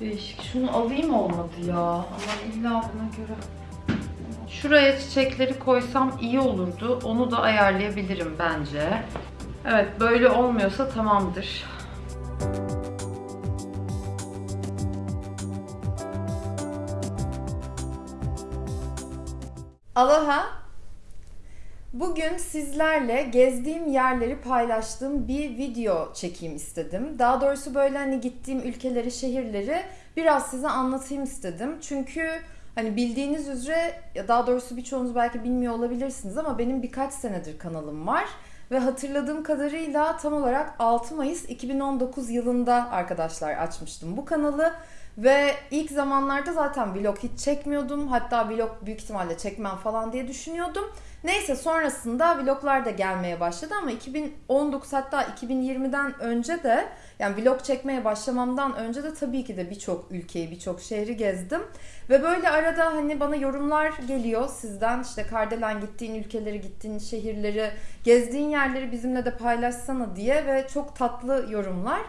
Değişik. Şunu alayım olmadı ya. Ama illa buna göre. Şuraya çiçekleri koysam iyi olurdu. Onu da ayarlayabilirim bence. Evet böyle olmuyorsa tamamdır. Aloha. Bugün sizlerle gezdiğim yerleri paylaştığım bir video çekeyim istedim. Daha doğrusu böyle hani gittiğim ülkeleri, şehirleri biraz size anlatayım istedim. Çünkü hani bildiğiniz üzere daha doğrusu birçoğunuz belki bilmiyor olabilirsiniz ama benim birkaç senedir kanalım var. Ve hatırladığım kadarıyla tam olarak 6 Mayıs 2019 yılında arkadaşlar açmıştım bu kanalı. Ve ilk zamanlarda zaten vlog hiç çekmiyordum. Hatta vlog büyük ihtimalle çekmem falan diye düşünüyordum. Neyse sonrasında vloglar da gelmeye başladı ama 2019 hatta 2020'den önce de yani vlog çekmeye başlamamdan önce de tabii ki de birçok ülkeyi, birçok şehri gezdim. Ve böyle arada hani bana yorumlar geliyor sizden işte Kardelen gittiğin ülkeleri, gittiğin şehirleri, gezdiğin yerleri bizimle de paylaşsana diye ve çok tatlı yorumlar.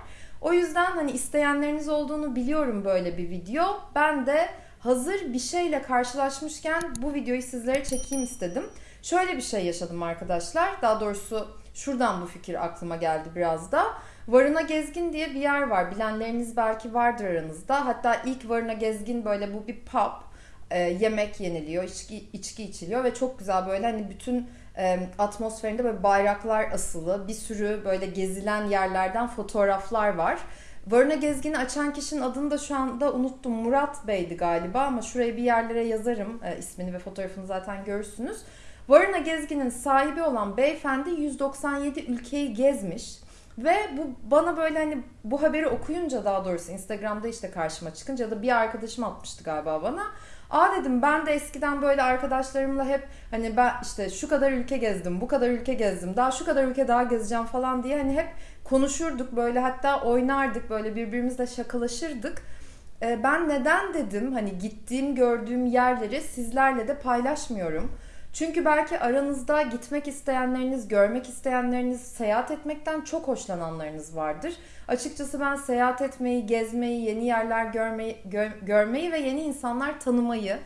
O yüzden hani isteyenleriniz olduğunu biliyorum böyle bir video. Ben de hazır bir şeyle karşılaşmışken bu videoyu sizlere çekeyim istedim. Şöyle bir şey yaşadım arkadaşlar. Daha doğrusu şuradan bu fikir aklıma geldi biraz da. Varına Gezgin diye bir yer var. Bilenleriniz belki vardır aranızda. Hatta ilk Varına Gezgin böyle bu bir pub. E, yemek yeniliyor, içki, içki içiliyor ve çok güzel böyle hani bütün e, atmosferinde böyle bayraklar asılı. Bir sürü böyle gezilen yerlerden fotoğraflar var. Varına Gezgin'i açan kişinin adını da şu anda unuttum. Murat Bey'di galiba ama şuraya bir yerlere yazarım e, ismini ve fotoğrafını zaten görürsünüz. Varına Gezgin'in sahibi olan beyefendi 197 ülkeyi gezmiş. Ve bu bana böyle hani bu haberi okuyunca daha doğrusu Instagram'da işte karşıma çıkınca ya da bir arkadaşım atmıştı galiba bana. Aa dedim ben de eskiden böyle arkadaşlarımla hep hani ben işte şu kadar ülke gezdim, bu kadar ülke gezdim, daha şu kadar ülke daha gezeceğim falan diye hani hep konuşurduk böyle hatta oynardık böyle birbirimizle şakalaşırdık. Ee, ben neden dedim hani gittiğim gördüğüm yerleri sizlerle de paylaşmıyorum. Çünkü belki aranızda gitmek isteyenleriniz, görmek isteyenleriniz, seyahat etmekten çok hoşlananlarınız vardır. Açıkçası ben seyahat etmeyi, gezmeyi, yeni yerler görmeyi, gö- görmeyi ve yeni insanlar tanımayı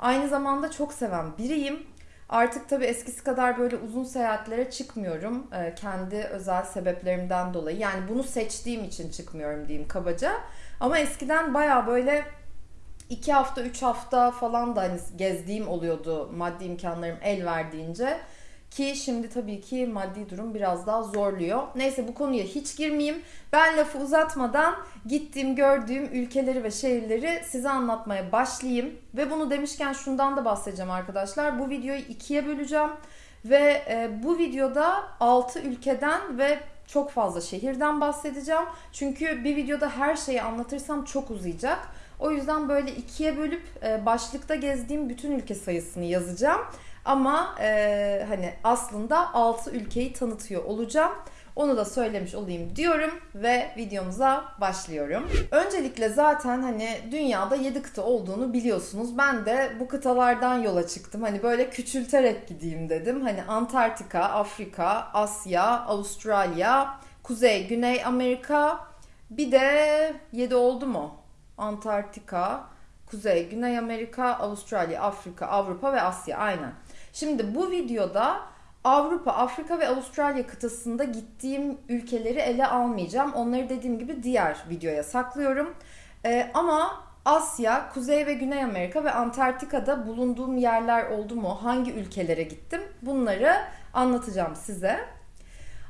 aynı zamanda çok seven biriyim. Artık tabii eskisi kadar böyle uzun seyahatlere çıkmıyorum. Ee, kendi özel sebeplerimden dolayı. Yani bunu seçtiğim için çıkmıyorum diyeyim kabaca. Ama eskiden baya böyle iki hafta, üç hafta falan da hani gezdiğim oluyordu maddi imkanlarım el verdiğince. Ki şimdi tabii ki maddi durum biraz daha zorluyor. Neyse bu konuya hiç girmeyeyim. Ben lafı uzatmadan gittiğim, gördüğüm ülkeleri ve şehirleri size anlatmaya başlayayım. Ve bunu demişken şundan da bahsedeceğim arkadaşlar. Bu videoyu ikiye böleceğim. Ve e, bu videoda 6 ülkeden ve çok fazla şehirden bahsedeceğim. Çünkü bir videoda her şeyi anlatırsam çok uzayacak. O yüzden böyle ikiye bölüp e, başlıkta gezdiğim bütün ülke sayısını yazacağım. Ama e, hani aslında 6 ülkeyi tanıtıyor olacağım. Onu da söylemiş olayım diyorum ve videomuza başlıyorum. Öncelikle zaten hani dünyada 7 kıta olduğunu biliyorsunuz. Ben de bu kıtalardan yola çıktım. Hani böyle küçülterek gideyim dedim. Hani Antarktika, Afrika, Asya, Avustralya, Kuzey, Güney Amerika bir de 7 oldu mu? Antarktika, Kuzey, Güney Amerika, Avustralya, Afrika, Avrupa ve Asya aynen. Şimdi bu videoda Avrupa, Afrika ve Avustralya kıtasında gittiğim ülkeleri ele almayacağım. Onları dediğim gibi diğer videoya saklıyorum. Ee, ama Asya, Kuzey ve Güney Amerika ve Antarktika'da bulunduğum yerler oldu mu? Hangi ülkelere gittim? Bunları anlatacağım size.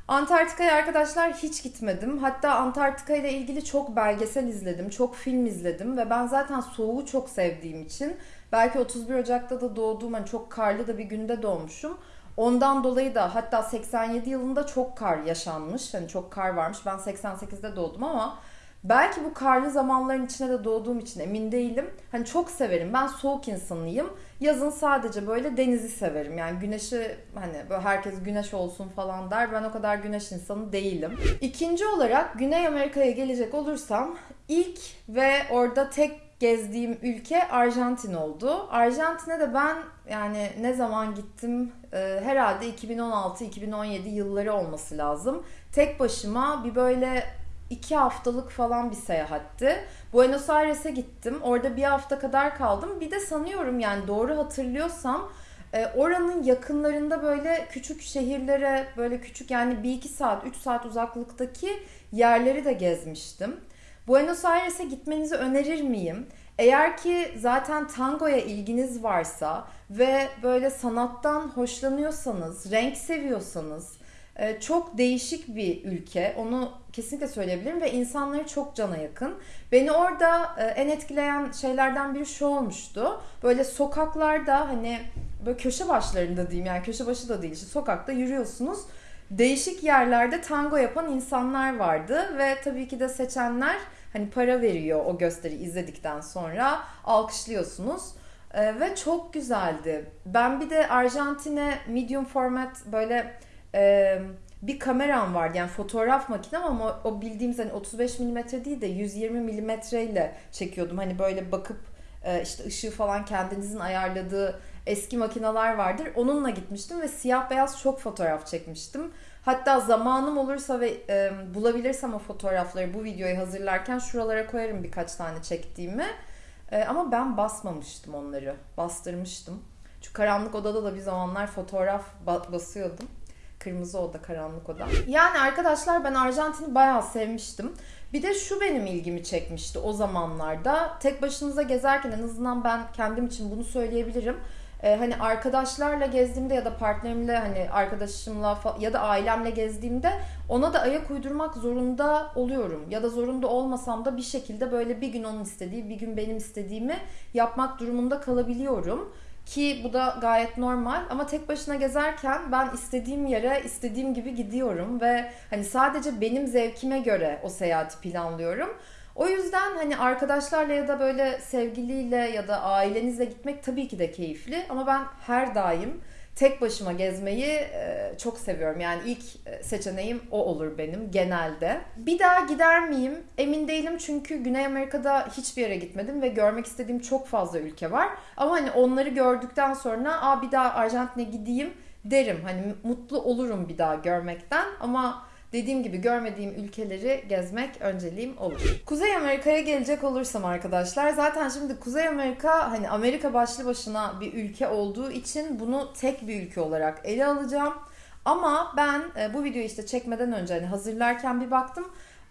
Antarktika'ya arkadaşlar hiç gitmedim. Hatta Antarktika ile ilgili çok belgesel izledim, çok film izledim ve ben zaten soğuğu çok sevdiğim için belki 31 Ocak'ta da doğduğum hani çok karlı da bir günde doğmuşum. Ondan dolayı da hatta 87 yılında çok kar yaşanmış. Hani çok kar varmış. Ben 88'de doğdum ama belki bu karlı zamanların içine de doğduğum için emin değilim. Hani çok severim. Ben soğuk insanıyım. Yazın sadece böyle denizi severim. Yani güneşi hani böyle herkes güneş olsun falan der. Ben o kadar güneş insanı değilim. İkinci olarak Güney Amerika'ya gelecek olursam ilk ve orada tek gezdiğim ülke Arjantin oldu. Arjantin'e de ben yani ne zaman gittim e, herhalde 2016-2017 yılları olması lazım. Tek başıma bir böyle iki haftalık falan bir seyahatti. Buenos Aires'e gittim. Orada bir hafta kadar kaldım. Bir de sanıyorum yani doğru hatırlıyorsam e, oranın yakınlarında böyle küçük şehirlere böyle küçük yani bir iki saat, üç saat uzaklıktaki yerleri de gezmiştim. Buenos Aires'e gitmenizi önerir miyim? Eğer ki zaten tangoya ilginiz varsa ve böyle sanattan hoşlanıyorsanız, renk seviyorsanız çok değişik bir ülke. Onu kesinlikle söyleyebilirim ve insanları çok cana yakın. Beni orada e, en etkileyen şeylerden biri şu olmuştu. Böyle sokaklarda hani böyle köşe başlarında diyeyim yani köşe başı da değil işte sokakta yürüyorsunuz. Değişik yerlerde tango yapan insanlar vardı ve tabii ki de seçenler hani para veriyor o gösteri izledikten sonra alkışlıyorsunuz. Ee, ve çok güzeldi. Ben bir de Arjantin'e medium format böyle e, bir kameram vardı yani fotoğraf makinem ama o bildiğimiz hani 35 mm değil de 120 mm ile çekiyordum. Hani böyle bakıp e, işte ışığı falan kendinizin ayarladığı eski makineler vardır. Onunla gitmiştim ve siyah beyaz çok fotoğraf çekmiştim. Hatta zamanım olursa ve e, bulabilirsem o fotoğrafları bu videoyu hazırlarken şuralara koyarım birkaç tane çektiğimi. E, ama ben basmamıştım onları. Bastırmıştım. Çünkü karanlık odada da bir zamanlar fotoğraf basıyordum. Kırmızı oda, karanlık oda. Yani arkadaşlar ben Arjantin'i bayağı sevmiştim. Bir de şu benim ilgimi çekmişti o zamanlarda. Tek başınıza gezerken en azından ben kendim için bunu söyleyebilirim. Ee, hani arkadaşlarla gezdiğimde ya da partnerimle hani arkadaşımla ya da ailemle gezdiğimde ona da ayak uydurmak zorunda oluyorum. Ya da zorunda olmasam da bir şekilde böyle bir gün onun istediği, bir gün benim istediğimi yapmak durumunda kalabiliyorum. Ki bu da gayet normal ama tek başına gezerken ben istediğim yere istediğim gibi gidiyorum ve hani sadece benim zevkime göre o seyahati planlıyorum. O yüzden hani arkadaşlarla ya da böyle sevgiliyle ya da ailenizle gitmek tabii ki de keyifli ama ben her daim tek başıma gezmeyi e, çok seviyorum. Yani ilk e, seçeneğim o olur benim genelde. Bir daha gider miyim? Emin değilim çünkü Güney Amerika'da hiçbir yere gitmedim ve görmek istediğim çok fazla ülke var. Ama hani onları gördükten sonra aa bir daha Arjantin'e gideyim derim. Hani mutlu olurum bir daha görmekten ama Dediğim gibi görmediğim ülkeleri gezmek önceliğim olur. Kuzey Amerika'ya gelecek olursam arkadaşlar zaten şimdi Kuzey Amerika hani Amerika başlı başına bir ülke olduğu için bunu tek bir ülke olarak ele alacağım. Ama ben e, bu videoyu işte çekmeden önce hani hazırlarken bir baktım.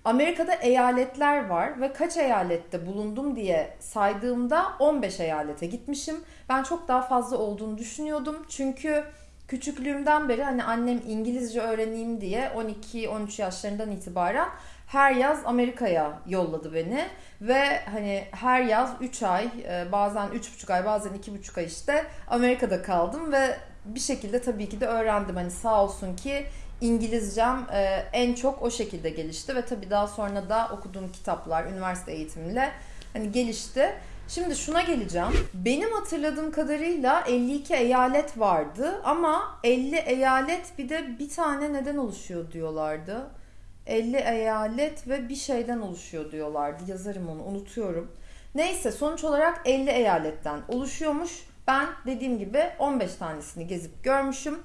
Amerika'da eyaletler var ve kaç eyalette bulundum diye saydığımda 15 eyalete gitmişim. Ben çok daha fazla olduğunu düşünüyordum. Çünkü küçüklüğümden beri hani annem İngilizce öğreneyim diye 12-13 yaşlarından itibaren her yaz Amerika'ya yolladı beni ve hani her yaz 3 ay e, bazen 3,5 ay bazen 2,5 ay işte Amerika'da kaldım ve bir şekilde tabii ki de öğrendim hani sağ olsun ki İngilizcem e, en çok o şekilde gelişti ve tabii daha sonra da okuduğum kitaplar üniversite eğitimiyle hani gelişti. Şimdi şuna geleceğim. Benim hatırladığım kadarıyla 52 eyalet vardı ama 50 eyalet bir de bir tane neden oluşuyor diyorlardı. 50 eyalet ve bir şeyden oluşuyor diyorlardı. Yazarım onu unutuyorum. Neyse sonuç olarak 50 eyaletten oluşuyormuş. Ben dediğim gibi 15 tanesini gezip görmüşüm.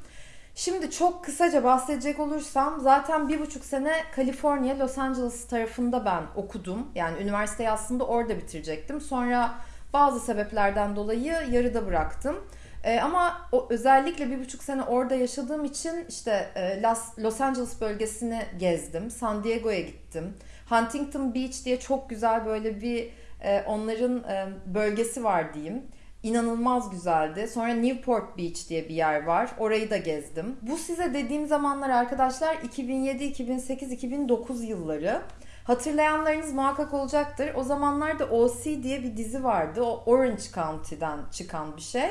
Şimdi çok kısaca bahsedecek olursam zaten bir buçuk sene Kaliforniya, Los Angeles tarafında ben okudum. Yani üniversiteyi aslında orada bitirecektim. Sonra bazı sebeplerden dolayı yarıda bıraktım. Ee, ama o, özellikle bir buçuk sene orada yaşadığım için işte e, Los, Los Angeles bölgesini gezdim. San Diego'ya gittim. Huntington Beach diye çok güzel böyle bir e, onların e, bölgesi var diyeyim inanılmaz güzeldi. Sonra Newport Beach diye bir yer var. Orayı da gezdim. Bu size dediğim zamanlar arkadaşlar 2007, 2008, 2009 yılları. Hatırlayanlarınız muhakkak olacaktır. O zamanlarda OC diye bir dizi vardı. O Orange County'den çıkan bir şey.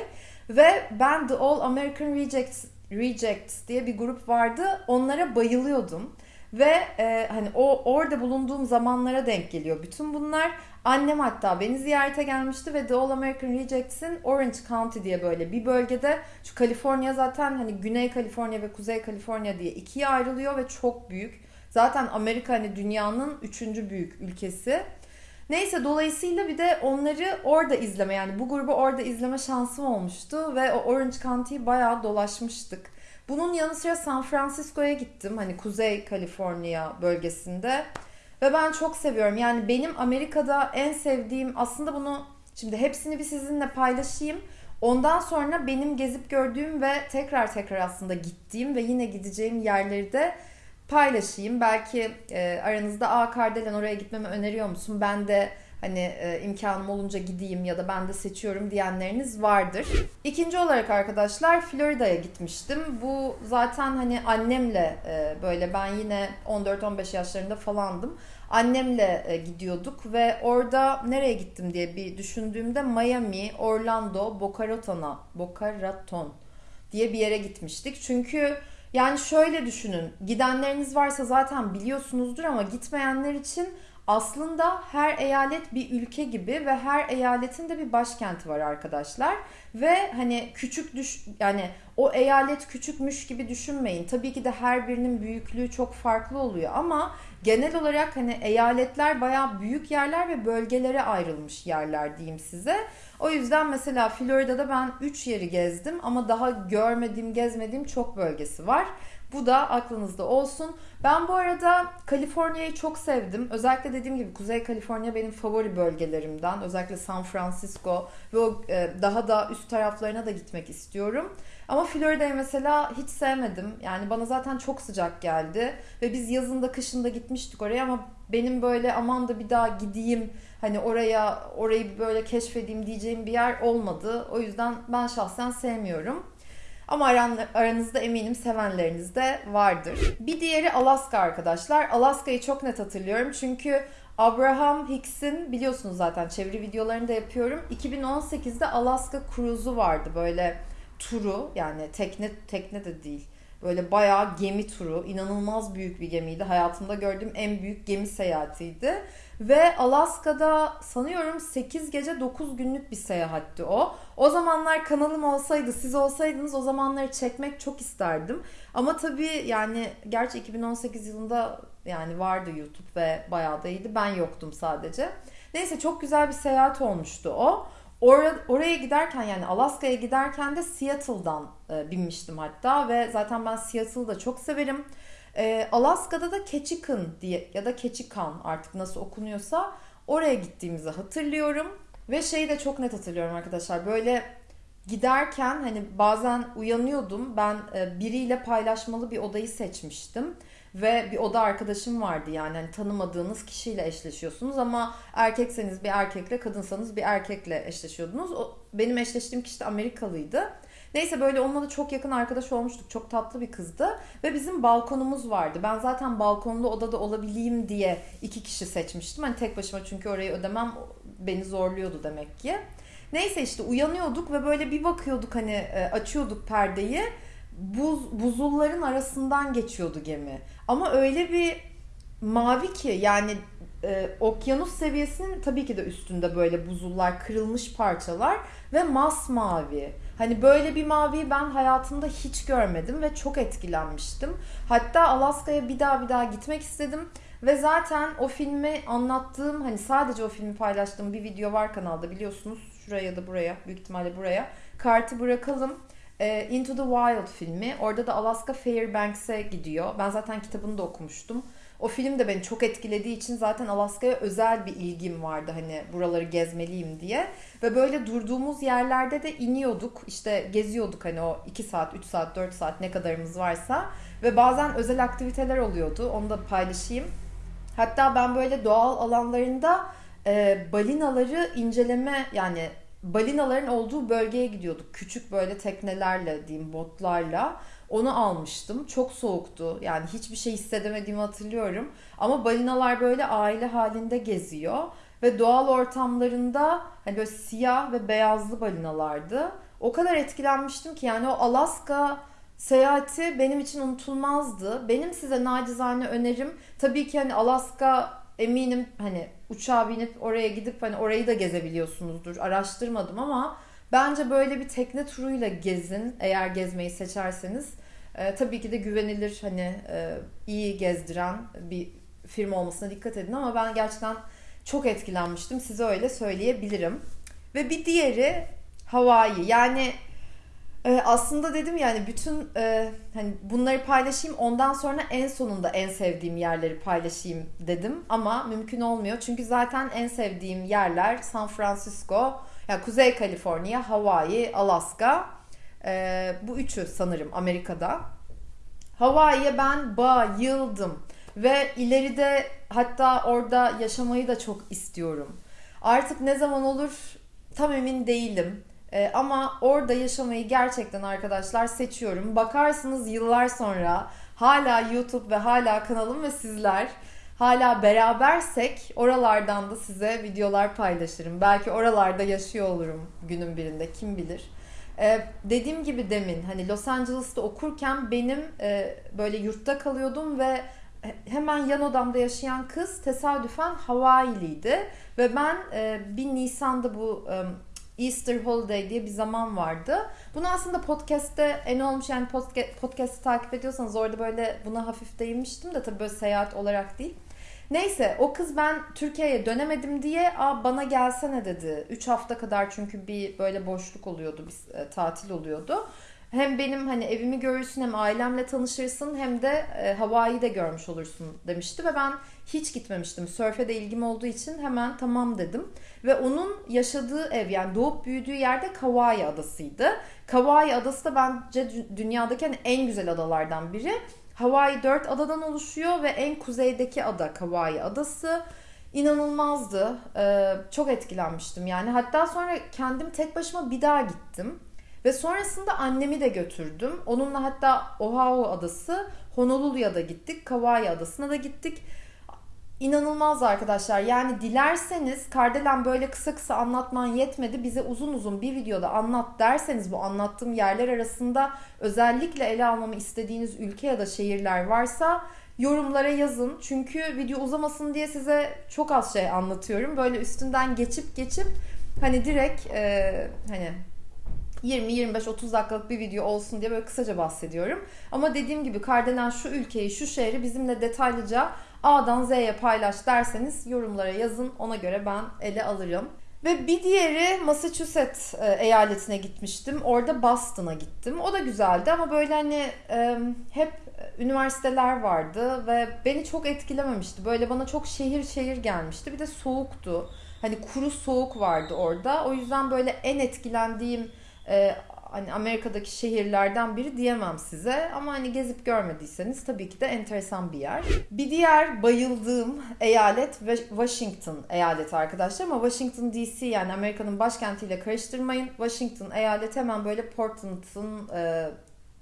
Ve ben The All American Rejects, Rejects diye bir grup vardı. Onlara bayılıyordum. Ve e, hani o orada bulunduğum zamanlara denk geliyor bütün bunlar. Annem hatta beni ziyarete gelmişti ve The All American Rejects'in Orange County diye böyle bir bölgede şu Kaliforniya zaten hani Güney Kaliforniya ve Kuzey Kaliforniya diye ikiye ayrılıyor ve çok büyük. Zaten Amerika hani dünyanın üçüncü büyük ülkesi. Neyse dolayısıyla bir de onları orada izleme yani bu grubu orada izleme şansım olmuştu ve o Orange County'yi bayağı dolaşmıştık. Bunun yanı sıra San Francisco'ya gittim hani Kuzey Kaliforniya bölgesinde. Ve ben çok seviyorum. Yani benim Amerika'da en sevdiğim aslında bunu şimdi hepsini bir sizinle paylaşayım. Ondan sonra benim gezip gördüğüm ve tekrar tekrar aslında gittiğim ve yine gideceğim yerleri de paylaşayım. Belki e, aranızda A Kardelen oraya gitmemi öneriyor musun? Ben de hani e, imkanım olunca gideyim ya da ben de seçiyorum diyenleriniz vardır. İkinci olarak arkadaşlar Florida'ya gitmiştim. Bu zaten hani annemle e, böyle ben yine 14-15 yaşlarında falandım. Annemle e, gidiyorduk ve orada nereye gittim diye bir düşündüğümde Miami, Orlando, Boca Raton'a, Boca Raton diye bir yere gitmiştik. Çünkü yani şöyle düşünün. Gidenleriniz varsa zaten biliyorsunuzdur ama gitmeyenler için aslında her eyalet bir ülke gibi ve her eyaletin de bir başkenti var arkadaşlar. Ve hani küçük düş yani o eyalet küçükmüş gibi düşünmeyin. Tabii ki de her birinin büyüklüğü çok farklı oluyor ama genel olarak hani eyaletler bayağı büyük yerler ve bölgelere ayrılmış yerler diyeyim size. O yüzden mesela Florida'da ben 3 yeri gezdim ama daha görmediğim, gezmediğim çok bölgesi var. Bu da aklınızda olsun. Ben bu arada Kaliforniya'yı çok sevdim. Özellikle dediğim gibi Kuzey Kaliforniya benim favori bölgelerimden. Özellikle San Francisco ve o e, daha da üst taraflarına da gitmek istiyorum. Ama Florida'yı mesela hiç sevmedim. Yani bana zaten çok sıcak geldi. Ve biz yazında kışında gitmiştik oraya ama benim böyle aman da bir daha gideyim hani oraya orayı böyle keşfedeyim diyeceğim bir yer olmadı. O yüzden ben şahsen sevmiyorum. Ama aranızda eminim sevenleriniz de vardır. Bir diğeri Alaska arkadaşlar. Alaska'yı çok net hatırlıyorum çünkü Abraham Hicks'in biliyorsunuz zaten çeviri videolarını da yapıyorum. 2018'de Alaska Cruise'u vardı böyle turu yani tekne tekne de değil. Böyle bayağı gemi turu. inanılmaz büyük bir gemiydi. Hayatımda gördüğüm en büyük gemi seyahatiydi. Ve Alaska'da sanıyorum 8 gece 9 günlük bir seyahatti o. O zamanlar kanalım olsaydı, siz olsaydınız o zamanları çekmek çok isterdim. Ama tabii yani gerçi 2018 yılında yani vardı YouTube ve bayağı da iyiydi. Ben yoktum sadece. Neyse çok güzel bir seyahat olmuştu o. Or oraya giderken yani Alaska'ya giderken de Seattle'dan e, binmiştim hatta ve zaten ben Seattle'ı da çok severim. E, Alaska'da da Ketchikan diye ya da Ketchikan artık nasıl okunuyorsa oraya gittiğimizi hatırlıyorum. Ve şeyi de çok net hatırlıyorum arkadaşlar. Böyle giderken hani bazen uyanıyordum. Ben e, biriyle paylaşmalı bir odayı seçmiştim. Ve bir oda arkadaşım vardı yani hani tanımadığınız kişiyle eşleşiyorsunuz ama erkekseniz bir erkekle kadınsanız bir erkekle eşleşiyordunuz. O, benim eşleştiğim kişi de Amerikalıydı. Neyse böyle onunla da çok yakın arkadaş olmuştuk. Çok tatlı bir kızdı. Ve bizim balkonumuz vardı. Ben zaten balkonlu odada olabileyim diye iki kişi seçmiştim. Hani tek başıma çünkü orayı ödemem beni zorluyordu demek ki. Neyse işte uyanıyorduk ve böyle bir bakıyorduk hani e, açıyorduk perdeyi. Buz, buzulların arasından geçiyordu gemi. Ama öyle bir mavi ki yani e, okyanus seviyesinin tabii ki de üstünde böyle buzullar, kırılmış parçalar ve masmavi. Hani böyle bir maviyi ben hayatımda hiç görmedim ve çok etkilenmiştim. Hatta Alaska'ya bir daha bir daha gitmek istedim. Ve zaten o filmi anlattığım hani sadece o filmi paylaştığım bir video var kanalda biliyorsunuz. Şuraya ya da buraya büyük ihtimalle buraya. Kartı bırakalım. E, Into the Wild filmi. Orada da Alaska Fairbanks'e gidiyor. Ben zaten kitabını da okumuştum. O film de beni çok etkilediği için zaten Alaska'ya özel bir ilgim vardı hani buraları gezmeliyim diye. Ve böyle durduğumuz yerlerde de iniyorduk işte geziyorduk hani o 2 saat, 3 saat, 4 saat ne kadarımız varsa. Ve bazen özel aktiviteler oluyordu onu da paylaşayım. Hatta ben böyle doğal alanlarında e, balinaları inceleme yani balinaların olduğu bölgeye gidiyorduk. Küçük böyle teknelerle diyeyim botlarla. Onu almıştım. Çok soğuktu. Yani hiçbir şey hissedemediğimi hatırlıyorum. Ama balinalar böyle aile halinde geziyor. Ve doğal ortamlarında hani böyle siyah ve beyazlı balinalardı. O kadar etkilenmiştim ki yani o Alaska seyahati benim için unutulmazdı. Benim size nacizane önerim tabii ki hani Alaska eminim hani uçağa binip oraya gidip hani orayı da gezebiliyorsunuzdur. Araştırmadım ama bence böyle bir tekne turuyla gezin eğer gezmeyi seçerseniz. E, tabii ki de güvenilir hani e, iyi gezdiren bir firma olmasına dikkat edin ama ben gerçekten çok etkilenmiştim. Size öyle söyleyebilirim. Ve bir diğeri Hawaii. Yani Ee, aslında dedim yani bütün e, hani bunları paylaşayım ondan sonra en sonunda en sevdiğim yerleri paylaşayım dedim ama mümkün olmuyor çünkü zaten en sevdiğim yerler San Francisco, yani Kuzey Kaliforniya, Hawaii, Alaska Ee, bu üçü sanırım Amerika'da. Hawaii'ye ben bayıldım ve ileride hatta orada yaşamayı da çok istiyorum. Artık ne zaman olur tam emin değilim. Ee, ama orada yaşamayı gerçekten arkadaşlar seçiyorum. Bakarsınız yıllar sonra hala YouTube ve hala kanalım ve sizler hala berabersek oralardan da size videolar paylaşırım. Belki oralarda yaşıyor olurum günün birinde kim bilir. Ee, dediğim gibi demin hani Los Angeles'ta okurken benim e, böyle yurtta kalıyordum ve hemen yan odamda yaşayan kız tesadüfen Hawaii'liydi ve ben e, bir Nisan'da bu e, Easter Holiday diye bir zaman vardı. Bunu aslında podcast'te en olmuş yani podcast, podcast'ı takip ediyorsanız orada böyle buna hafif değinmiştim de tabii böyle seyahat olarak değil. Neyse o kız ben Türkiye'ye dönemedim diye Aa, bana gelsene dedi. 3 hafta kadar çünkü bir böyle boşluk oluyordu, bir e, tatil oluyordu. Hem benim hani evimi görürsün hem ailemle tanışırsın hem de e, Hawaii'yi de görmüş olursun demişti ve ben hiç gitmemiştim. Sörfe de ilgim olduğu için hemen tamam dedim. Ve onun yaşadığı ev yani doğup büyüdüğü yerde Kauai adasıydı. Kauai adası da bence dünyadaki hani en güzel adalardan biri. Hawaii 4 adadan oluşuyor ve en kuzeydeki ada Kauai adası. İnanılmazdı. Ee, çok etkilenmiştim yani. Hatta sonra kendim tek başıma bir daha gittim. Ve sonrasında annemi de götürdüm. Onunla hatta Oahu adası, Honolulu'ya da gittik. Kauai adasına da gittik. İnanılmaz arkadaşlar. Yani dilerseniz Kardelen böyle kısa kısa anlatman yetmedi. Bize uzun uzun bir videoda anlat derseniz bu anlattığım yerler arasında özellikle ele almamı istediğiniz ülke ya da şehirler varsa yorumlara yazın. Çünkü video uzamasın diye size çok az şey anlatıyorum. Böyle üstünden geçip geçip hani direkt e, hani 20-25-30 dakikalık bir video olsun diye böyle kısaca bahsediyorum. Ama dediğim gibi Kardelen şu ülkeyi, şu şehri bizimle detaylıca A'dan Z'ye paylaş derseniz yorumlara yazın. Ona göre ben ele alırım. Ve bir diğeri Massachusetts e, eyaletine gitmiştim. Orada Boston'a gittim. O da güzeldi ama böyle hani e, hep üniversiteler vardı ve beni çok etkilememişti. Böyle bana çok şehir şehir gelmişti. Bir de soğuktu. Hani kuru soğuk vardı orada. O yüzden böyle en etkilendiğim e, hani Amerika'daki şehirlerden biri diyemem size ama hani gezip görmediyseniz tabii ki de enteresan bir yer. Bir diğer bayıldığım eyalet Washington eyaleti arkadaşlar ama Washington DC yani Amerika'nın başkentiyle karıştırmayın. Washington eyaleti hemen böyle Portland'ın e,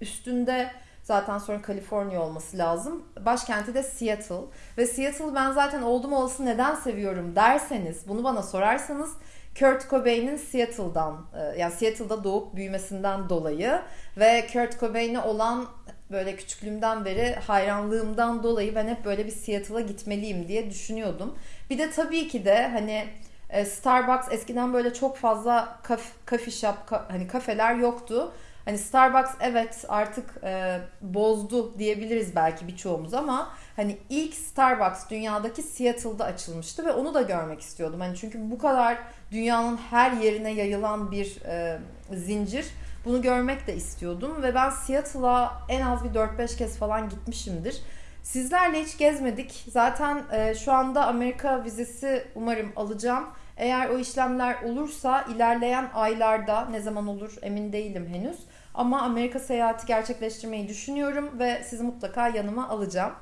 üstünde zaten sonra Kaliforniya olması lazım. Başkenti de Seattle ve Seattle ben zaten oldum olası neden seviyorum derseniz bunu bana sorarsanız Kurt Cobain'in Seattle'dan e, yani Seattle'da doğup büyümesinden dolayı ve Kurt Cobain'e olan böyle küçüklüğümden beri hayranlığımdan dolayı ben hep böyle bir Seattle'a gitmeliyim diye düşünüyordum. Bir de tabii ki de hani e, Starbucks eskiden böyle çok fazla kaf, coffee shop hani kafeler yoktu. Hani Starbucks evet artık e, bozdu diyebiliriz belki birçoğumuz ama hani ilk Starbucks dünyadaki Seattle'da açılmıştı ve onu da görmek istiyordum. Hani çünkü bu kadar dünyanın her yerine yayılan bir e, zincir. Bunu görmek de istiyordum ve ben Seattle'a en az bir 4-5 kez falan gitmişimdir. Sizlerle hiç gezmedik. Zaten e, şu anda Amerika vizesi umarım alacağım. Eğer o işlemler olursa ilerleyen aylarda ne zaman olur emin değilim henüz. Ama Amerika seyahati gerçekleştirmeyi düşünüyorum ve sizi mutlaka yanıma alacağım.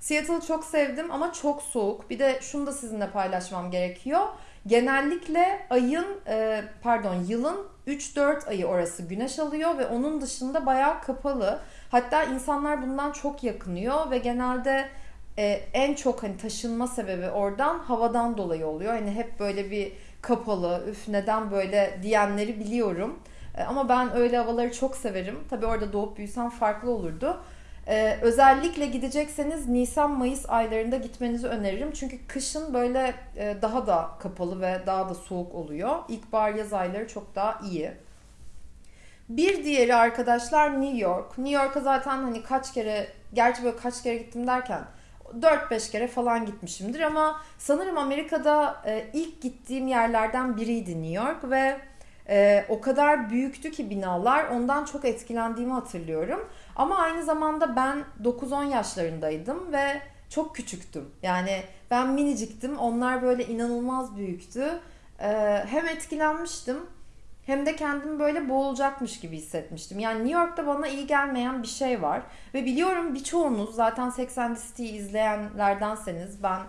Seattle'ı çok sevdim ama çok soğuk. Bir de şunu da sizinle paylaşmam gerekiyor. Genellikle ayın e, pardon yılın 3-4 ayı orası güneş alıyor ve onun dışında bayağı kapalı. Hatta insanlar bundan çok yakınıyor ve genelde e, en çok hani taşınma sebebi oradan havadan dolayı oluyor. Hani hep böyle bir kapalı, üf neden böyle diyenleri biliyorum. E, ama ben öyle havaları çok severim. Tabii orada doğup büyüsem farklı olurdu. Ee, özellikle gidecekseniz Nisan-Mayıs aylarında gitmenizi öneririm. Çünkü kışın böyle e, daha da kapalı ve daha da soğuk oluyor. İlkbahar yaz ayları çok daha iyi. Bir diğeri arkadaşlar New York. New York'a zaten hani kaç kere, gerçi böyle kaç kere gittim derken 4-5 kere falan gitmişimdir ama sanırım Amerika'da e, ilk gittiğim yerlerden biriydi New York ve Ee, o kadar büyüktü ki binalar ondan çok etkilendiğimi hatırlıyorum. Ama aynı zamanda ben 9-10 yaşlarındaydım ve çok küçüktüm. Yani ben miniciktim onlar böyle inanılmaz büyüktü. Ee, hem etkilenmiştim hem de kendimi böyle boğulacakmış gibi hissetmiştim. Yani New York'ta bana iyi gelmeyen bir şey var. Ve biliyorum birçoğunuz zaten Sex and the City'yi izleyenlerdenseniz ben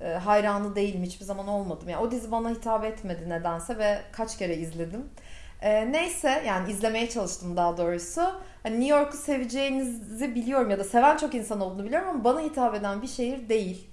e, hayranı değilim hiçbir zaman olmadım. Yani o dizi bana hitap etmedi nedense ve kaç kere izledim. E, neyse yani izlemeye çalıştım daha doğrusu. Hani New York'u seveceğinizi biliyorum ya da seven çok insan olduğunu biliyorum ama bana hitap eden bir şehir değil.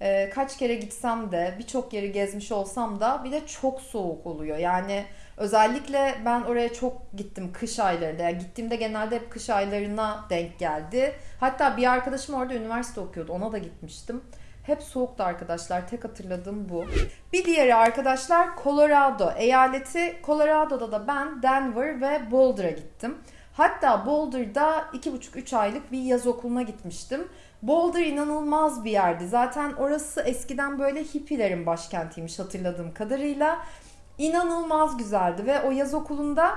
E, kaç kere gitsem de birçok yeri gezmiş olsam da bir de çok soğuk oluyor. Yani özellikle ben oraya çok gittim kış aylarında. Yani gittiğimde genelde hep kış aylarına denk geldi. Hatta bir arkadaşım orada üniversite okuyordu. Ona da gitmiştim. Hep soğuktu arkadaşlar. Tek hatırladığım bu. Bir diğeri arkadaşlar Colorado. Eyaleti Colorado'da da ben Denver ve Boulder'a gittim. Hatta Boulder'da 2,5-3 aylık bir yaz okuluna gitmiştim. Boulder inanılmaz bir yerdi. Zaten orası eskiden böyle hippilerin başkentiymiş hatırladığım kadarıyla. İnanılmaz güzeldi ve o yaz okulunda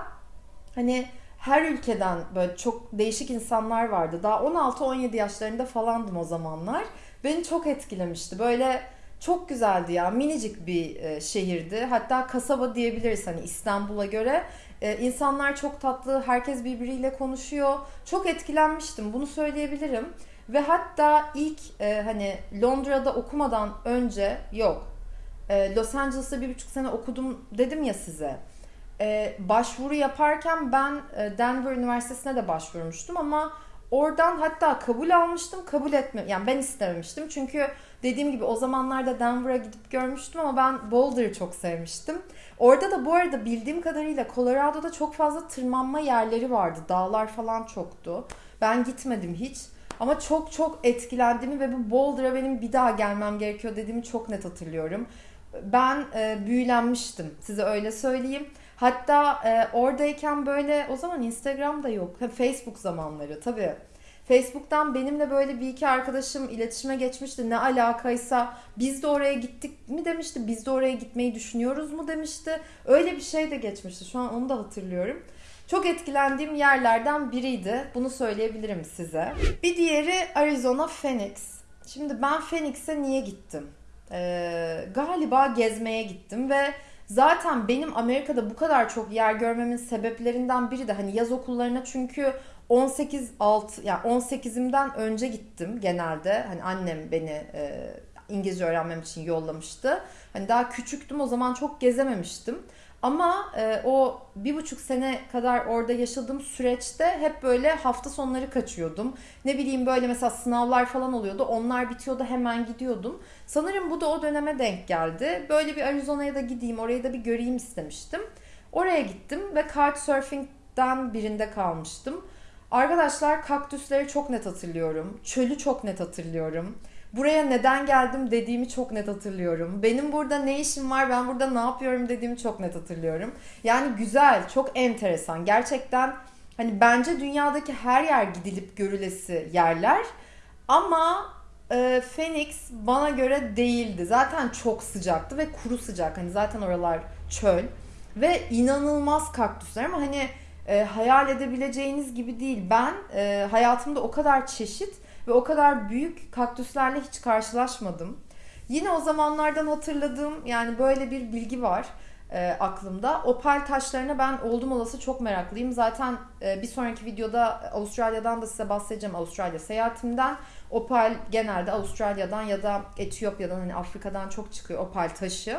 hani her ülkeden böyle çok değişik insanlar vardı. Daha 16-17 yaşlarında falandım o zamanlar. Beni çok etkilemişti. Böyle çok güzeldi ya. Minicik bir e, şehirdi. Hatta kasaba diyebiliriz hani İstanbul'a göre. E, insanlar çok tatlı. Herkes birbiriyle konuşuyor. Çok etkilenmiştim. Bunu söyleyebilirim. Ve hatta ilk e, hani Londra'da okumadan önce yok. E, Los Angeles'ta bir buçuk sene okudum dedim ya size. E, başvuru yaparken ben e, Denver Üniversitesi'ne de başvurmuştum ama oradan hatta kabul almıştım. Kabul etme yani ben istememiştim. Çünkü dediğim gibi o zamanlarda Denver'a gidip görmüştüm ama ben Boulder'ı çok sevmiştim. Orada da bu arada bildiğim kadarıyla Colorado'da çok fazla tırmanma yerleri vardı. Dağlar falan çoktu. Ben gitmedim hiç. Ama çok çok etkilendiğimi ve bu Boulder'a benim bir daha gelmem gerekiyor dediğimi çok net hatırlıyorum. Ben e, büyülenmiştim size öyle söyleyeyim. Hatta e, oradayken böyle o zaman Instagram da yok. Facebook zamanları tabii. Facebook'tan benimle böyle bir iki arkadaşım iletişime geçmişti. Ne alakaysa biz de oraya gittik mi demişti. Biz de oraya gitmeyi düşünüyoruz mu demişti. Öyle bir şey de geçmişti. Şu an onu da hatırlıyorum. Çok etkilendiğim yerlerden biriydi. Bunu söyleyebilirim size. Bir diğeri Arizona Phoenix. Şimdi ben Phoenix'e niye gittim? Ee, galiba gezmeye gittim ve zaten benim Amerika'da bu kadar çok yer görmemin sebeplerinden biri de hani yaz okullarına çünkü 18 alt yani 18'imden önce gittim genelde. Hani annem beni e, İngilizce öğrenmem için yollamıştı. Hani daha küçüktüm o zaman çok gezememiştim. Ama e, o bir buçuk sene kadar orada yaşadığım süreçte hep böyle hafta sonları kaçıyordum. Ne bileyim böyle mesela sınavlar falan oluyordu. Onlar bitiyordu hemen gidiyordum. Sanırım bu da o döneme denk geldi. Böyle bir Arizona'ya da gideyim, orayı da bir göreyim istemiştim. Oraya gittim ve Couchsurfing'den birinde kalmıştım. Arkadaşlar kaktüsleri çok net hatırlıyorum. Çölü çok net hatırlıyorum. Buraya neden geldim dediğimi çok net hatırlıyorum. Benim burada ne işim var, ben burada ne yapıyorum dediğimi çok net hatırlıyorum. Yani güzel, çok enteresan. Gerçekten hani bence dünyadaki her yer gidilip görülesi yerler. Ama e, Phoenix bana göre değildi. Zaten çok sıcaktı ve kuru sıcak. Hani zaten oralar çöl. Ve inanılmaz kaktüsler ama hani e, hayal edebileceğiniz gibi değil. Ben e, hayatımda o kadar çeşit ve o kadar büyük kaktüslerle hiç karşılaşmadım. Yine o zamanlardan hatırladığım yani böyle bir bilgi var e, aklımda. Opal taşlarına ben oldum olası çok meraklıyım. Zaten e, bir sonraki videoda Avustralya'dan da size bahsedeceğim Avustralya seyahatimden. Opal genelde Avustralya'dan ya da Etiyopya'dan hani Afrika'dan çok çıkıyor opal taşı.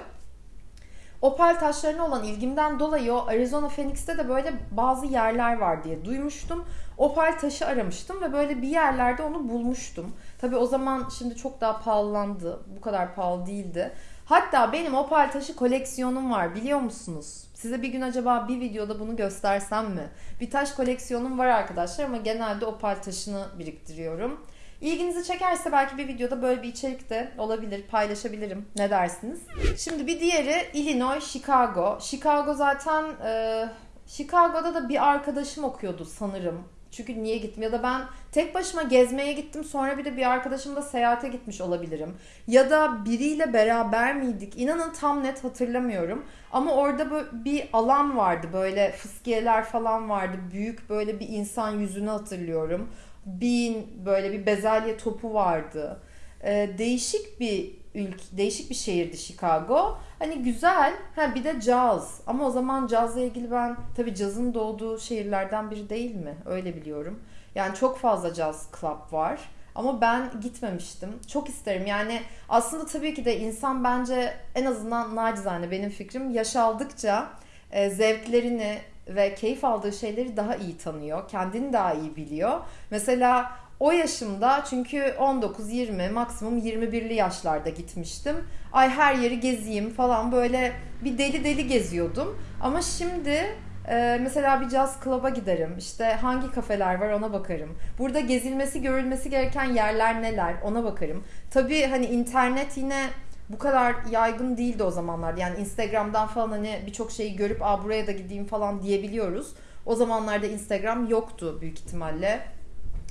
Opal taşlarına olan ilgimden dolayı o Arizona Phoenix'te de böyle bazı yerler var diye duymuştum. Opal taşı aramıştım ve böyle bir yerlerde onu bulmuştum. Tabi o zaman şimdi çok daha pahalandı. Bu kadar pahalı değildi. Hatta benim opal taşı koleksiyonum var biliyor musunuz? Size bir gün acaba bir videoda bunu göstersem mi? Bir taş koleksiyonum var arkadaşlar ama genelde opal taşını biriktiriyorum. İlginizi çekerse belki bir videoda böyle bir içerik de olabilir, paylaşabilirim. Ne dersiniz? Şimdi bir diğeri Illinois, Chicago. Chicago zaten e, Chicago'da da bir arkadaşım okuyordu sanırım. Çünkü niye gittim ya da ben tek başıma gezmeye gittim sonra bir de bir arkadaşımla seyahate gitmiş olabilirim. Ya da biriyle beraber miydik? İnanın tam net hatırlamıyorum. Ama orada bir alan vardı böyle fıskiyeler falan vardı. Büyük böyle bir insan yüzünü hatırlıyorum. Bin böyle bir bezelye topu vardı. Ee, değişik bir ülke, değişik bir şehirdi Chicago. Hani güzel. Ha bir de caz. Ama o zaman cazla ilgili ben tabii cazın doğduğu şehirlerden biri değil mi? Öyle biliyorum. Yani çok fazla caz club var. Ama ben gitmemiştim. Çok isterim. Yani aslında tabii ki de insan bence en azından nacizane benim fikrim yaş aldıkça e, zevklerini ve keyif aldığı şeyleri daha iyi tanıyor. Kendini daha iyi biliyor. Mesela o yaşımda çünkü 19, 20, maksimum 21'li yaşlarda gitmiştim. Ay her yeri gezeyim falan böyle bir deli deli geziyordum. Ama şimdi e, mesela bir jazz club'a giderim. İşte hangi kafeler var ona bakarım. Burada gezilmesi, görülmesi gereken yerler neler ona bakarım. Tabii hani internet yine bu kadar yaygın değildi o zamanlarda. Yani Instagram'dan falan hani birçok şeyi görüp Aa, buraya da gideyim falan diyebiliyoruz. O zamanlarda Instagram yoktu büyük ihtimalle.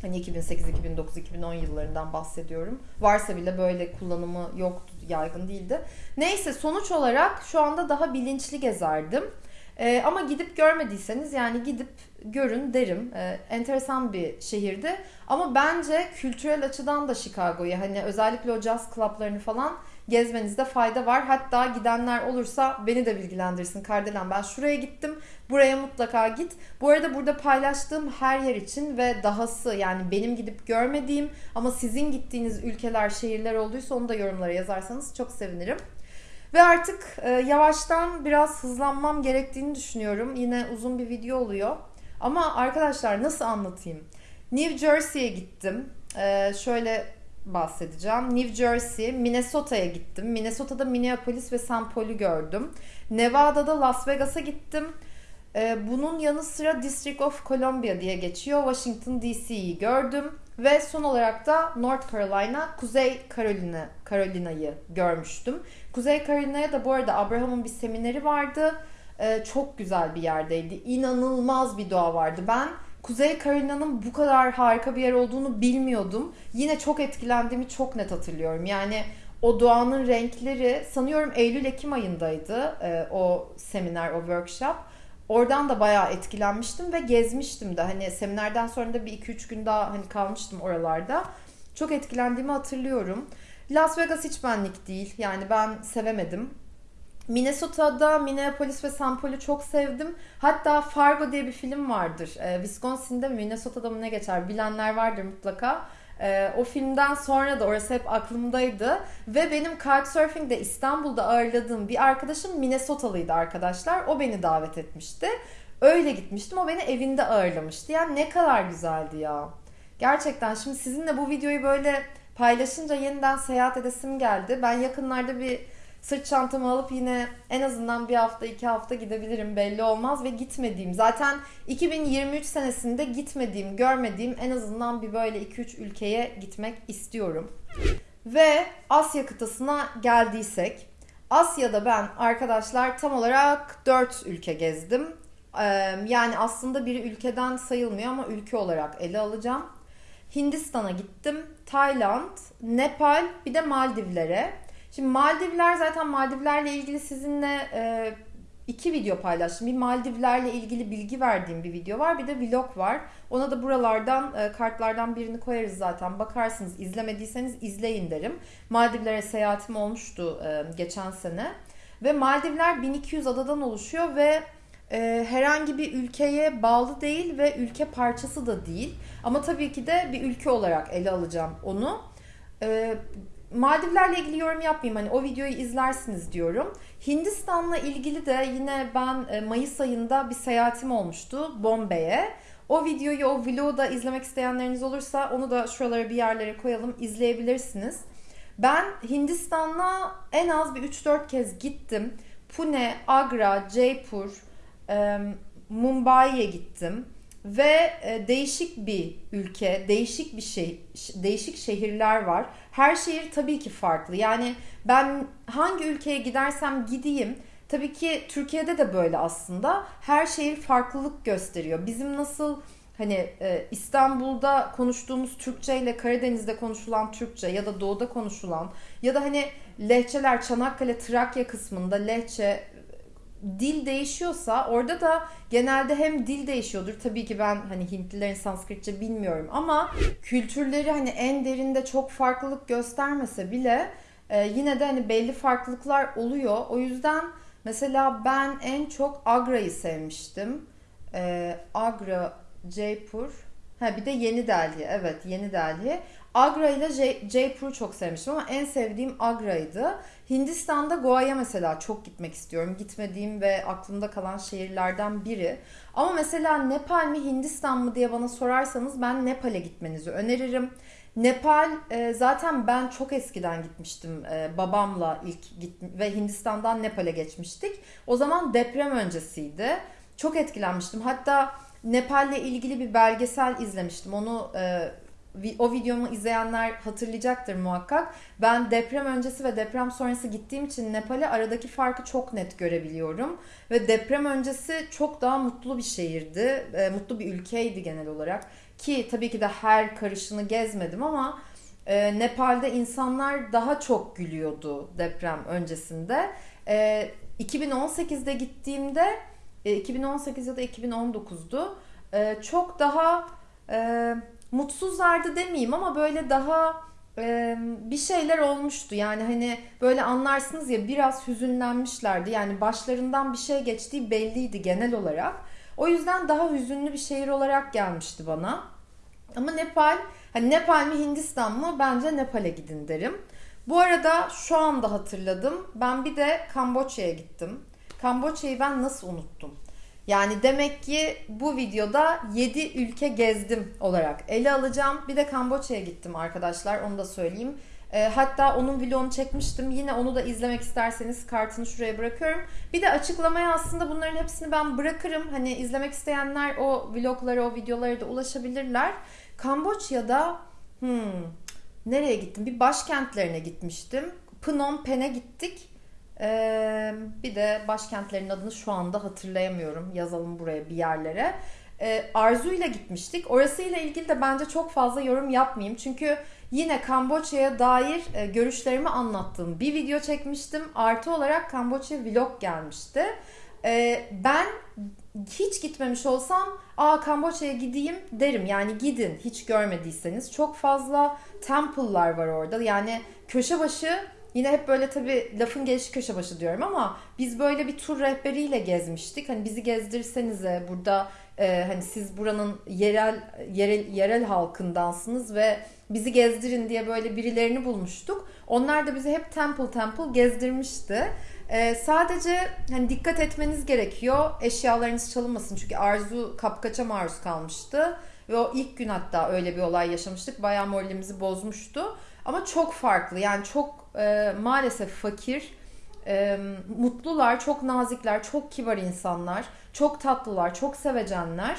Hani 2008, 2009, 2010 yıllarından bahsediyorum. Varsa bile böyle kullanımı yoktu, yaygın değildi. Neyse sonuç olarak şu anda daha bilinçli gezerdim. Ee, ama gidip görmediyseniz yani gidip görün derim. Ee, enteresan bir şehirdi. Ama bence kültürel açıdan da Chicago'yu hani özellikle o jazz club'larını falan gezmenizde fayda var. Hatta gidenler olursa beni de bilgilendirsin. Kardelen ben şuraya gittim. Buraya mutlaka git. Bu arada burada paylaştığım her yer için ve dahası yani benim gidip görmediğim ama sizin gittiğiniz ülkeler, şehirler olduysa onu da yorumlara yazarsanız çok sevinirim. Ve artık e, yavaştan biraz hızlanmam gerektiğini düşünüyorum. Yine uzun bir video oluyor. Ama arkadaşlar nasıl anlatayım? New Jersey'ye gittim. E, şöyle bahsedeceğim. New Jersey, Minnesota'ya gittim. Minnesota'da Minneapolis ve St. Paul'u gördüm. Nevada'da Las Vegas'a gittim. Ee, bunun yanı sıra District of Columbia diye geçiyor. Washington DC'yi gördüm. Ve son olarak da North Carolina, Kuzey Carolina, Carolina'yı görmüştüm. Kuzey Carolina'ya da bu arada Abraham'ın bir semineri vardı. Ee, çok güzel bir yerdeydi. İnanılmaz bir doğa vardı. Ben Kuzey Carolina'nın bu kadar harika bir yer olduğunu bilmiyordum. Yine çok etkilendiğimi çok net hatırlıyorum. Yani o doğanın renkleri sanıyorum Eylül-Ekim ayındaydı e, o seminer, o workshop. Oradan da bayağı etkilenmiştim ve gezmiştim de. Hani seminerden sonra da bir iki üç gün daha hani kalmıştım oralarda. Çok etkilendiğimi hatırlıyorum. Las Vegas hiç benlik değil. Yani ben sevemedim. Minnesota'da Minneapolis ve St. Paul'u çok sevdim. Hatta Fargo diye bir film vardır. Ee, Wisconsin'de mi Minnesota'da mı ne geçer bilenler vardır mutlaka. Ee, o filmden sonra da orası hep aklımdaydı. Ve benim Couchsurfing'de İstanbul'da ağırladığım bir arkadaşım Minnesota'lıydı arkadaşlar. O beni davet etmişti. Öyle gitmiştim. O beni evinde ağırlamıştı. Yani ne kadar güzeldi ya. Gerçekten şimdi sizinle bu videoyu böyle paylaşınca yeniden seyahat edesim geldi. Ben yakınlarda bir sırt çantamı alıp yine en azından bir hafta iki hafta gidebilirim belli olmaz ve gitmediğim zaten 2023 senesinde gitmediğim görmediğim en azından bir böyle 2-3 ülkeye gitmek istiyorum. Ve Asya kıtasına geldiysek Asya'da ben arkadaşlar tam olarak 4 ülke gezdim. Yani aslında bir ülkeden sayılmıyor ama ülke olarak ele alacağım. Hindistan'a gittim, Tayland, Nepal bir de Maldivlere. Şimdi Maldivler zaten Maldivlerle ilgili sizinle e, iki video paylaştım. Bir Maldivlerle ilgili bilgi verdiğim bir video var. Bir de vlog var. Ona da buralardan e, kartlardan birini koyarız zaten. Bakarsınız izlemediyseniz izleyin derim. Maldivlere seyahatim olmuştu e, geçen sene. Ve Maldivler 1200 adadan oluşuyor ve e, herhangi bir ülkeye bağlı değil ve ülke parçası da değil. Ama tabii ki de bir ülke olarak ele alacağım onu. E, Maldivlerle ilgili yorum yapmayayım. Hani o videoyu izlersiniz diyorum. Hindistan'la ilgili de yine ben e, Mayıs ayında bir seyahatim olmuştu Bombay'e. O videoyu, o vlogu da izlemek isteyenleriniz olursa onu da şuralara bir yerlere koyalım. izleyebilirsiniz. Ben Hindistan'la en az bir 3-4 kez gittim. Pune, Agra, Jaipur, Mumbai'ye gittim ve e, değişik bir ülke, değişik bir şey, değişik şehirler var. Her şehir tabii ki farklı. Yani ben hangi ülkeye gidersem gideyim Tabii ki Türkiye'de de böyle aslında. Her şehir farklılık gösteriyor. Bizim nasıl hani e, İstanbul'da konuştuğumuz Türkçe ile Karadeniz'de konuşulan Türkçe ya da Doğu'da konuşulan ya da hani lehçeler Çanakkale Trakya kısmında lehçe dil değişiyorsa orada da genelde hem dil değişiyordur. Tabii ki ben hani Hintlilerin Sanskritçe bilmiyorum ama kültürleri hani en derinde çok farklılık göstermese bile e, yine de hani belli farklılıklar oluyor. O yüzden mesela ben en çok Agra'yı sevmiştim. E, Agra, Jaipur, ha bir de Yeni Delhi. Evet, Yeni Delhi. Agra ile Jaipur'u çok sevmiştim ama en sevdiğim Agra'ydı. Hindistan'da Goa'ya mesela çok gitmek istiyorum. Gitmediğim ve aklımda kalan şehirlerden biri. Ama mesela Nepal mi Hindistan mı diye bana sorarsanız ben Nepal'e gitmenizi öneririm. Nepal e, zaten ben çok eskiden gitmiştim e, babamla ilk git ve Hindistan'dan Nepal'e geçmiştik. O zaman deprem öncesiydi. Çok etkilenmiştim. Hatta Nepal'le ilgili bir belgesel izlemiştim. Onu e, o videomu izleyenler hatırlayacaktır muhakkak. Ben deprem öncesi ve deprem sonrası gittiğim için Nepal'e aradaki farkı çok net görebiliyorum. Ve deprem öncesi çok daha mutlu bir şehirdi. E, mutlu bir ülkeydi genel olarak. Ki tabii ki de her karışını gezmedim ama e, Nepal'de insanlar daha çok gülüyordu deprem öncesinde. E, 2018'de gittiğimde e, 2018 ya da 2019'du. E, çok daha e, mutsuzlardı demeyeyim ama böyle daha e, bir şeyler olmuştu. Yani hani böyle anlarsınız ya biraz hüzünlenmişlerdi. Yani başlarından bir şey geçtiği belliydi genel olarak. O yüzden daha hüzünlü bir şehir olarak gelmişti bana. Ama Nepal, hani Nepal mi Hindistan mı? Bence Nepal'e gidin derim. Bu arada şu anda hatırladım. Ben bir de Kamboçya'ya gittim. Kamboçya'yı ben nasıl unuttum? Yani demek ki bu videoda 7 ülke gezdim olarak ele alacağım. Bir de Kamboçya'ya gittim arkadaşlar onu da söyleyeyim. E, hatta onun vlogunu çekmiştim. Yine onu da izlemek isterseniz kartını şuraya bırakıyorum. Bir de açıklamaya aslında bunların hepsini ben bırakırım. Hani izlemek isteyenler o vloglara, o videolara da ulaşabilirler. Kamboçya'da hmm, nereye gittim? Bir başkentlerine gitmiştim. Phnom Penh'e gittik. Ee, bir de başkentlerin adını şu anda hatırlayamıyorum. Yazalım buraya bir yerlere. Ee, Arzu ile gitmiştik. Orasıyla ilgili de bence çok fazla yorum yapmayayım. Çünkü yine Kamboçya'ya dair e, görüşlerimi anlattığım bir video çekmiştim. Artı olarak Kamboçya vlog gelmişti. Ee, ben hiç gitmemiş olsam aa Kamboçya'ya gideyim derim. Yani gidin hiç görmediyseniz. Çok fazla temple'lar var orada. Yani köşe başı Yine hep böyle tabii lafın gelişi köşe başı diyorum ama biz böyle bir tur rehberiyle gezmiştik. Hani bizi gezdirsenize burada e, hani siz buranın yerel yerel yerel halkındansınız ve bizi gezdirin diye böyle birilerini bulmuştuk. Onlar da bizi hep temple temple gezdirmişti. E, sadece hani dikkat etmeniz gerekiyor. Eşyalarınız çalınmasın çünkü Arzu kapkaça maruz kalmıştı. Ve o ilk gün hatta öyle bir olay yaşamıştık. Bayağı moralimizi bozmuştu. Ama çok farklı yani çok e, maalesef fakir, e, mutlular, çok nazikler, çok kibar insanlar, çok tatlılar, çok sevecenler.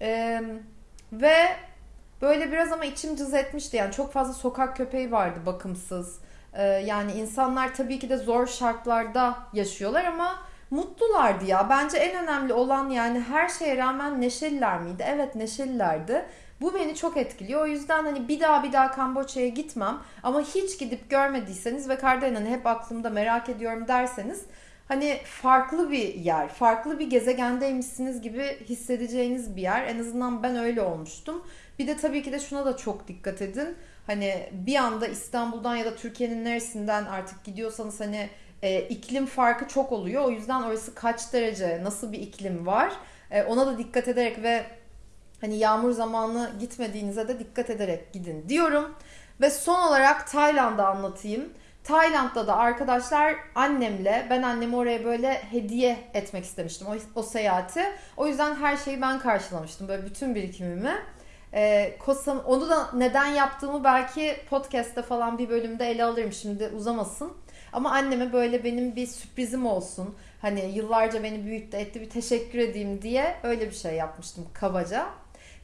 E, ve böyle biraz ama içim cız etmişti yani çok fazla sokak köpeği vardı bakımsız. E, yani insanlar tabii ki de zor şartlarda yaşıyorlar ama mutlulardı ya. Bence en önemli olan yani her şeye rağmen neşeliler miydi? Evet neşelilerdi. Bu beni çok etkiliyor. O yüzden hani bir daha bir daha Kamboçya'ya gitmem. Ama hiç gidip görmediyseniz ve Kardelen'i hep aklımda merak ediyorum derseniz hani farklı bir yer, farklı bir gezegendeymişsiniz gibi hissedeceğiniz bir yer. En azından ben öyle olmuştum. Bir de tabii ki de şuna da çok dikkat edin. Hani bir anda İstanbul'dan ya da Türkiye'nin neresinden artık gidiyorsanız hani e, iklim farkı çok oluyor. O yüzden orası kaç derece, nasıl bir iklim var e, ona da dikkat ederek ve Hani yağmur zamanı gitmediğinize de dikkat ederek gidin diyorum. Ve son olarak Tayland'ı anlatayım. Tayland'da da arkadaşlar annemle ben annemi oraya böyle hediye etmek istemiştim o, o seyahati. O yüzden her şeyi ben karşılamıştım böyle bütün birikimimi. Ee, Kosam, onu da neden yaptığımı belki podcast'te falan bir bölümde ele alırım şimdi uzamasın. Ama anneme böyle benim bir sürprizim olsun. Hani yıllarca beni büyüttü etti bir teşekkür edeyim diye öyle bir şey yapmıştım kabaca.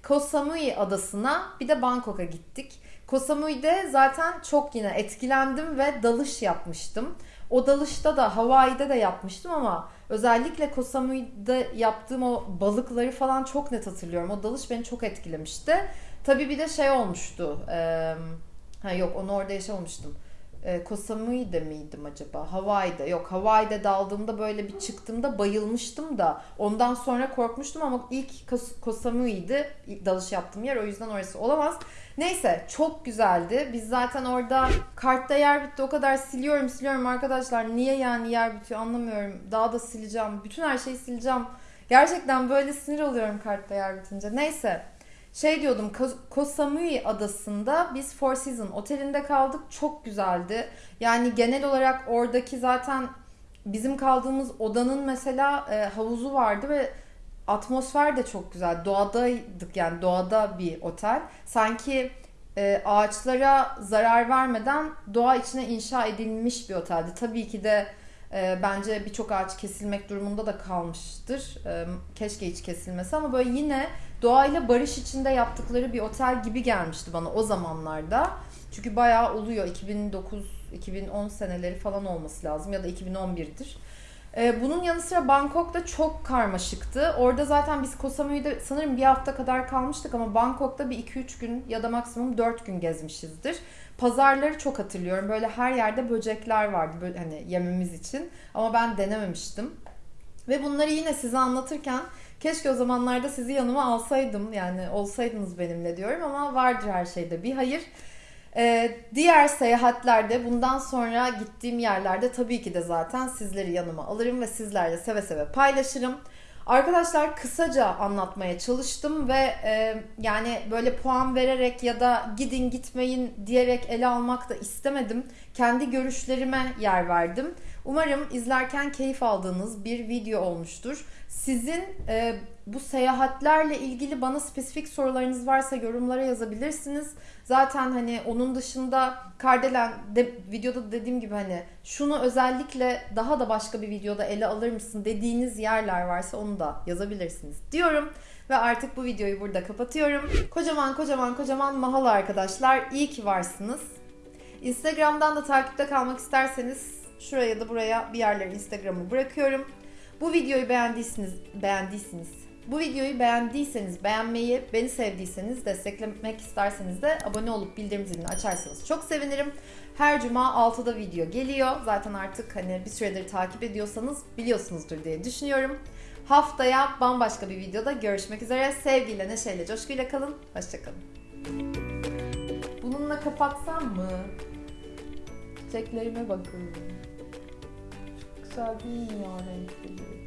Koh Samui adasına bir de Bangkok'a gittik. Koh Samui'de zaten çok yine etkilendim ve dalış yapmıştım. O dalışta da Hawaii'de de yapmıştım ama özellikle Koh Samui'de yaptığım o balıkları falan çok net hatırlıyorum. O dalış beni çok etkilemişti. Tabii bir de şey olmuştu. Ee, ha yok onu orada yaşamamıştım. Ee, Koh Samui'de miydim acaba? Hawaii'de. Yok Hawaii'de daldığımda böyle bir çıktığımda bayılmıştım da ondan sonra korkmuştum ama ilk Kos- Koh Samui'ydi ilk dalış yaptığım yer o yüzden orası olamaz. Neyse çok güzeldi. Biz zaten orada kartta yer bitti o kadar siliyorum siliyorum arkadaşlar. Niye yani yer bitiyor anlamıyorum. Daha da sileceğim. Bütün her şeyi sileceğim. Gerçekten böyle sinir oluyorum kartta yer bitince. Neyse. Şey diyordum Ko- Koh Samui adasında biz Four Seasons otelinde kaldık. Çok güzeldi. Yani genel olarak oradaki zaten bizim kaldığımız odanın mesela e, havuzu vardı ve atmosfer de çok güzel. Doğadaydık yani doğada bir otel. Sanki e, ağaçlara zarar vermeden doğa içine inşa edilmiş bir oteldi. Tabii ki de e, bence birçok ağaç kesilmek durumunda da kalmıştır. E, keşke hiç kesilmesi ama böyle yine doğayla barış içinde yaptıkları bir otel gibi gelmişti bana o zamanlarda. Çünkü bayağı oluyor. 2009-2010 seneleri falan olması lazım ya da 2011'dir. Ee, bunun yanı sıra Bangkok'ta çok karmaşıktı. Orada zaten biz Koh Samui'de sanırım bir hafta kadar kalmıştık ama Bangkok'ta bir 2-3 gün ya da maksimum 4 gün gezmişizdir. Pazarları çok hatırlıyorum. Böyle her yerde böcekler vardı böyle hani yememiz için. Ama ben denememiştim. Ve bunları yine size anlatırken keşke o zamanlarda sizi yanıma alsaydım. Yani olsaydınız benimle diyorum ama vardır her şeyde bir hayır. Ee, diğer seyahatlerde bundan sonra gittiğim yerlerde tabii ki de zaten sizleri yanıma alırım ve sizlerle seve seve paylaşırım. Arkadaşlar kısaca anlatmaya çalıştım ve e, yani böyle puan vererek ya da gidin gitmeyin diyerek ele almak da istemedim. Kendi görüşlerime yer verdim. Umarım izlerken keyif aldığınız bir video olmuştur. Sizin e, bu seyahatlerle ilgili bana spesifik sorularınız varsa yorumlara yazabilirsiniz. Zaten hani onun dışında Kardelen de, videoda dediğim gibi hani şunu özellikle daha da başka bir videoda ele alır mısın dediğiniz yerler varsa onu da yazabilirsiniz diyorum. Ve artık bu videoyu burada kapatıyorum. Kocaman kocaman kocaman mahal arkadaşlar. İyi ki varsınız. Instagram'dan da takipte kalmak isterseniz şuraya da buraya bir yerlere Instagram'ı bırakıyorum. Bu videoyu beğendiyseniz, beğendiyseniz, bu videoyu beğendiyseniz, beğenmeyi, beni sevdiyseniz, desteklemek isterseniz de abone olup bildirim zilini açarsanız çok sevinirim. Her cuma 6'da video geliyor. Zaten artık hani bir süredir takip ediyorsanız biliyorsunuzdur diye düşünüyorum. Haftaya bambaşka bir videoda görüşmek üzere. Sevgiyle, neşeyle, coşkuyla kalın. Hoşçakalın. Bununla kapatsam mı? Çiçeklerime bakın. Çok güzel değil mi ya renkli?